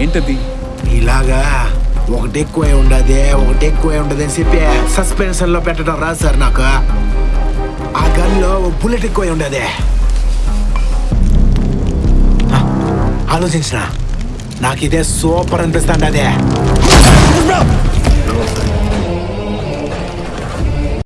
ఏంటది? ఇలాగా ఒకటి ఎక్కువ ఉండదు ఒకటి ఎక్కువ ఉండదు అని చెప్పి సస్పెన్షన్లో పెట్టడం రాదు సార్ నాకు. ఆ గన్లో బుల్లెట్ ఎక్కువ ఉండదు. ఆలోచించిన? నాకు ఇదే సూపర్ అనిపిస్తాండి అదే.